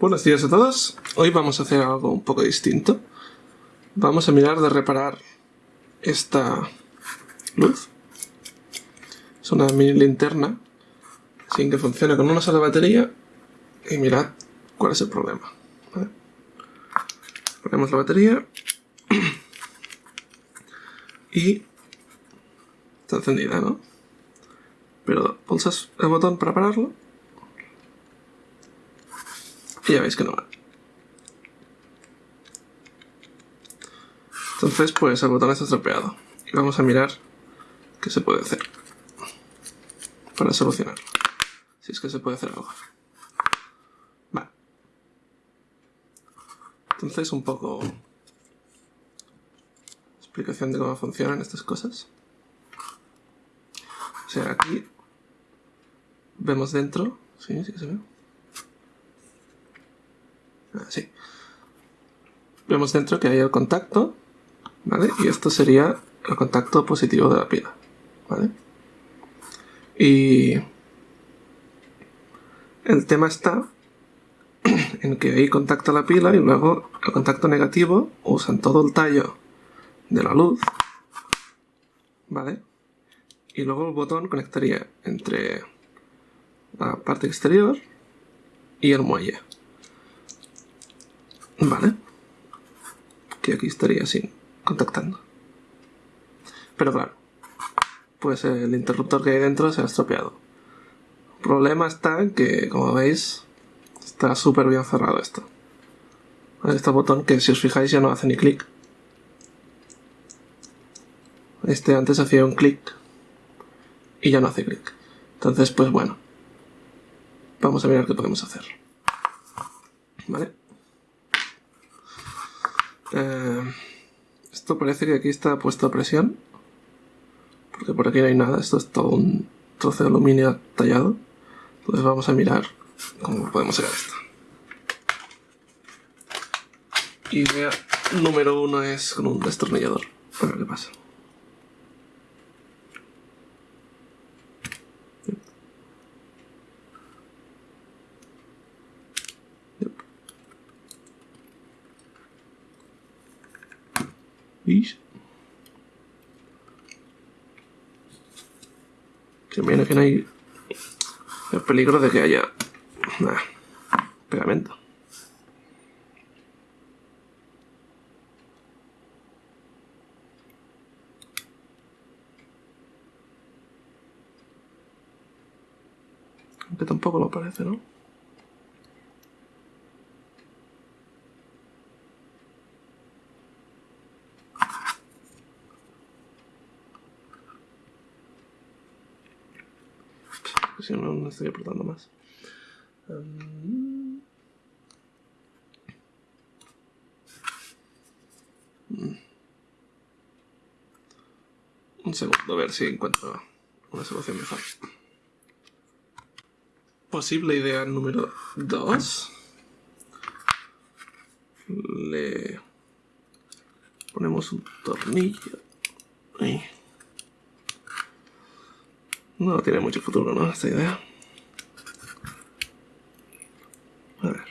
Buenos días a todos. Hoy vamos a hacer algo un poco distinto. Vamos a mirar de reparar esta luz. Es una mini linterna sin que funcione con una sola batería. Y mirad cuál es el problema. Ponemos la batería y está encendida, ¿no? Pero pulsas el botón para pararlo y ya veis que no va. Entonces, pues el botón está estropeado. Y vamos a mirar qué se puede hacer para solucionarlo. Si es que se puede hacer algo. Vale. Entonces, un poco... Explicación de cómo funcionan estas cosas. O sea, aquí vemos dentro. Sí, sí que se ve. Así. Vemos dentro que hay el contacto, ¿vale? Y esto sería el contacto positivo de la pila, ¿vale? Y el tema está en que ahí contacta la pila y luego el contacto negativo usan todo el tallo de la luz, ¿vale? Y luego el botón conectaría entre la parte exterior y el muelle. Vale. Que aquí estaría así, contactando. Pero claro, pues el interruptor que hay dentro se ha estropeado. El problema está que, como veis, está súper bien cerrado esto. Este botón que si os fijáis ya no hace ni clic. Este antes hacía un clic y ya no hace clic. Entonces, pues bueno, vamos a mirar qué podemos hacer. ¿Vale? Eh, esto parece que aquí está puesto a presión. Porque por aquí no hay nada. Esto es todo un trozo de aluminio tallado. Entonces vamos a mirar cómo podemos sacar esto. Idea número uno es con un destornillador. A ver qué pasa. ¿Veis? Que viene que no hay el peligro de que haya pegamento. Aunque tampoco lo parece, ¿no? No, no estoy apretando más. Un segundo, a ver si encuentro una solución mejor. Posible idea número 2. Le ponemos un tornillo. Ahí. No tiene mucho futuro, ¿no? Esta idea. A ver.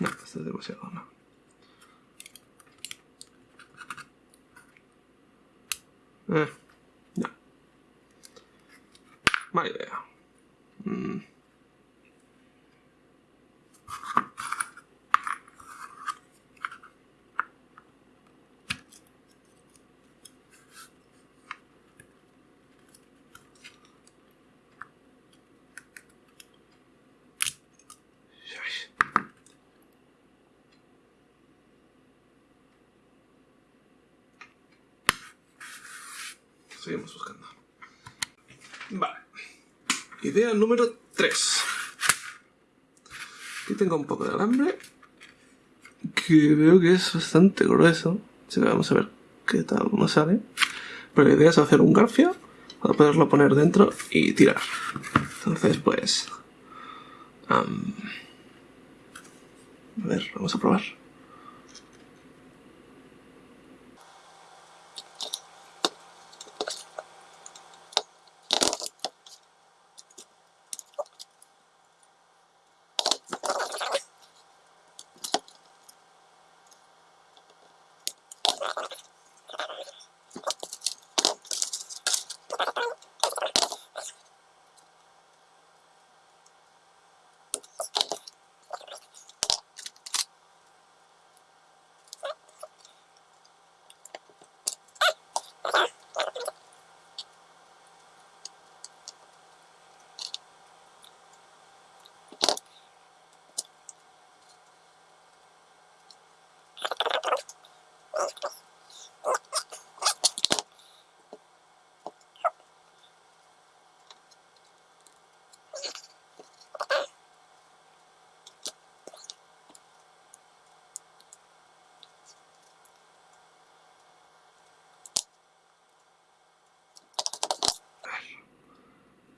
No, esto es demasiado, ¿no? Eh, no. Mala idea. Mm. Seguimos buscando. Vale. Idea número 3. Aquí tengo un poco de alambre. Que veo que es bastante grueso. Así que vamos a ver qué tal nos sale. Pero la idea es hacer un garfio para poderlo poner dentro y tirar. Entonces, pues... a ver, vamos a probar.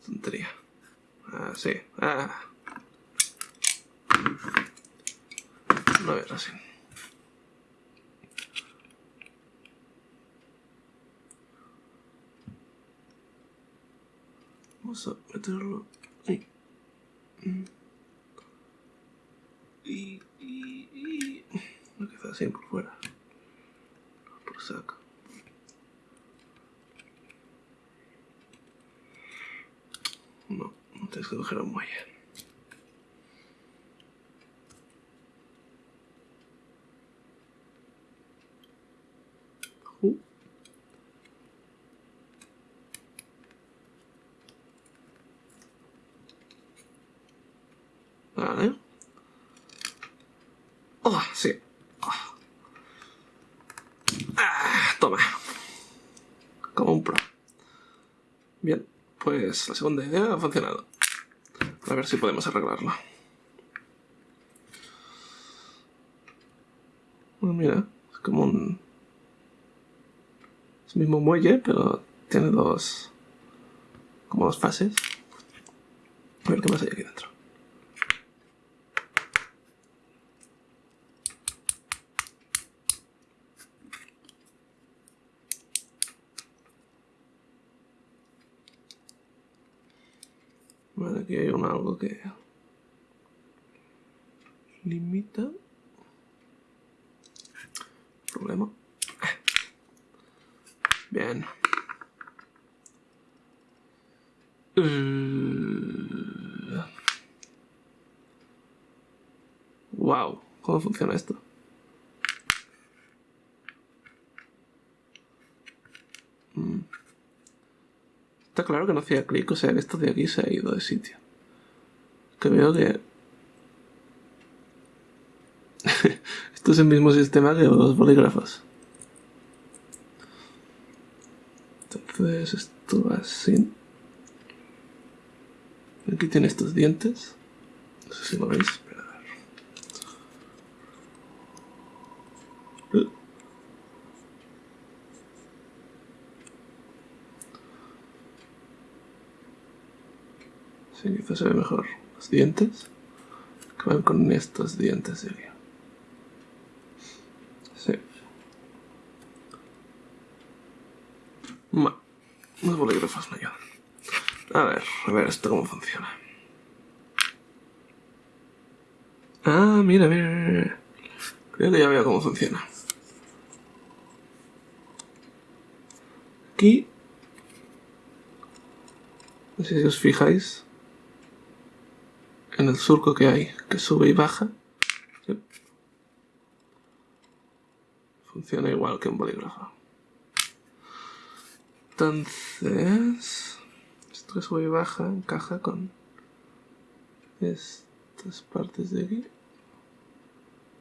Tontería. Ah, sí. Ah. A ver, así. Vamos a meterlo ahí. Y, y, y... No queda así por fuera. Por saco. No, no tienes que coger un muelle. Uh. Vale. Oh, sí. Ah, toma. Como un pro. Bien, pues la segunda idea ha funcionado. A ver si podemos arreglarlo. Bueno, mira, es como un... Es el mismo muelle, pero tiene dos... como dos fases. A ver qué más hay aquí dentro. Vale, aquí hay un algo que limita problema. Bien. Wow, ¿cómo funciona esto? Está claro que no hacía clic, o sea que esto de aquí se ha ido de sitio. Que veo que... esto es el mismo sistema que los bolígrafos. Entonces esto así. Aquí tiene estos dientes. No sé si lo veis. Espera, Sí, quizás se ve mejor los dientes que van con estos dientes aquí. Sí. Ma, los bolígrafos me. A ver, a ver esto cómo funciona. Ah, mira, mira. Creo que ya veo cómo funciona. Aquí... No sé si os fijáis en el surco que hay, que sube y baja. Funciona igual que un bolígrafo. Entonces, esto que sube y baja encaja con estas partes de aquí.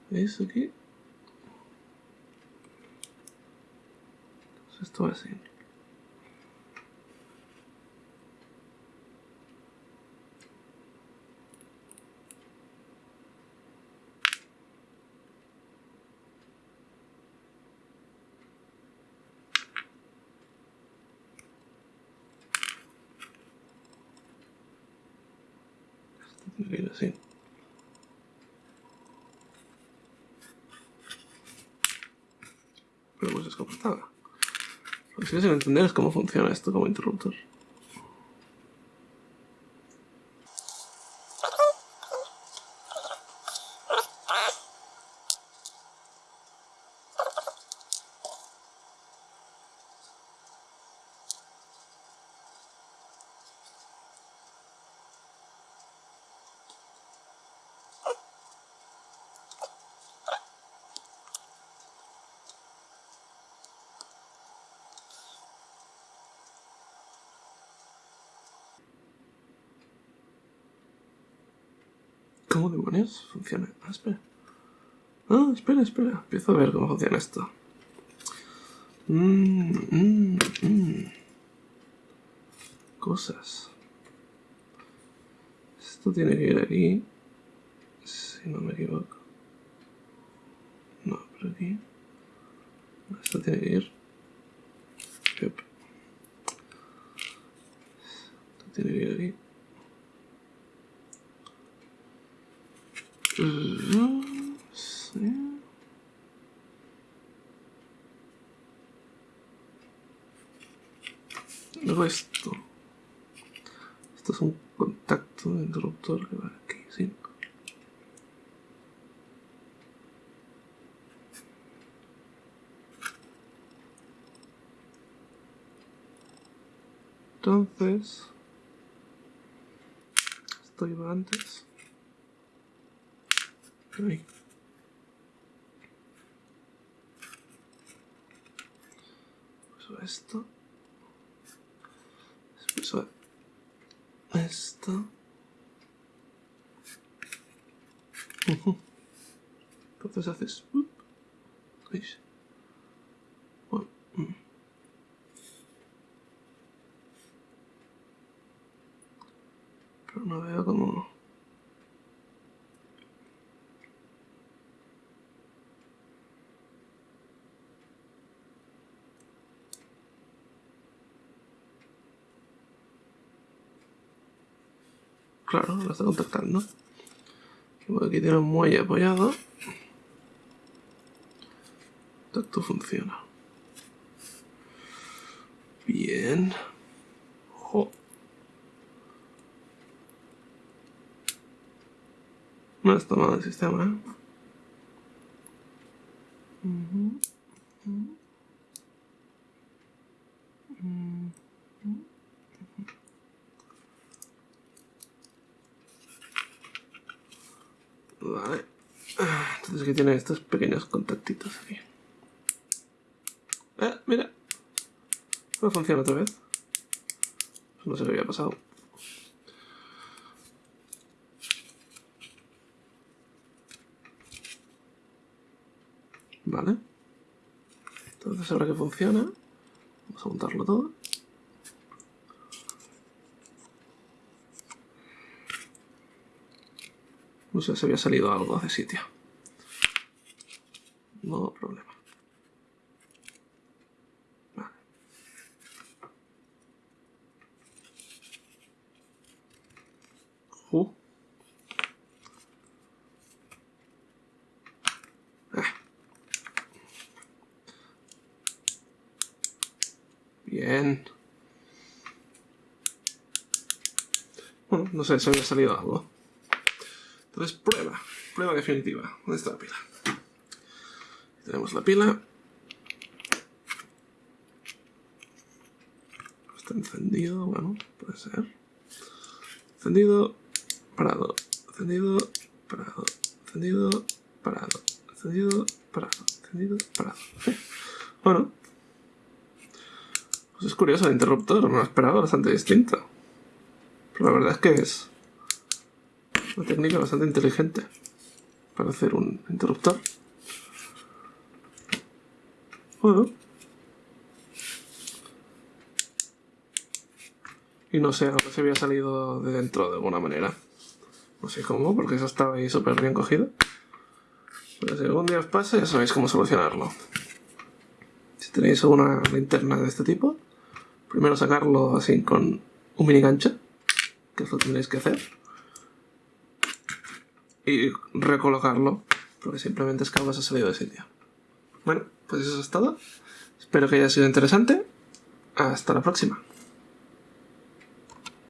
¿Veis aquí? Entonces esto va así. Tiene que ir así. Pero pues. Lo que sigo sin entender cómo funciona esto como interruptor. ¿Cómo demonios funciona? Ah, espera. Ah, espera, espera. Empiezo a ver cómo funciona esto. Mmm, mmm, mmm. Cosas. Esto tiene que ir aquí. Si no me equivoco. No, por aquí. Esto tiene que ir. Esto tiene que ir aquí. Sí. Luego esto. Esto es un contacto de interruptor que va aquí, ¿sí? Entonces, esto iba antes. Pues esto. Después esto. Entonces haces... ¿Veis? Pero no veo cómo... Claro, lo está contactando. Aquí tiene un muelle apoyado. Tacto funciona. Bien. No está mal el sistema, ¿eh? Entonces aquí tiene estos pequeños contactitos aquí. Eh, mira. No funciona otra vez. No sé qué había pasado. Vale. Entonces ahora que funciona, vamos a montarlo todo. No sé si había salido algo de sitio. No problema. Uh. Bien. Bueno, no sé si había salido algo. Entonces, prueba. Prueba definitiva. ¿Dónde está la pila? Tenemos la pila. Está encendido, bueno, puede ser. Encendido, parado, encendido, parado, encendido, parado, encendido, parado, encendido, parado. Bueno, es curioso el interruptor, me lo esperaba bastante distinto. Pero la verdad es que es una técnica bastante inteligente para hacer un interruptor. Y no sé, ahora se había salido de dentro de alguna manera. No sé cómo, porque eso estaba ahí súper bien cogido. Pero si algún día os pasa, ya sabéis cómo solucionarlo. Si tenéis alguna linterna de este tipo, Primero sacarlo así con un mini gancho, que es lo que tenéis que hacer. Y recolocarlo, porque simplemente es que algo se ha salido de sitio. Bueno, pues eso es todo. Espero que haya sido interesante. Hasta la próxima.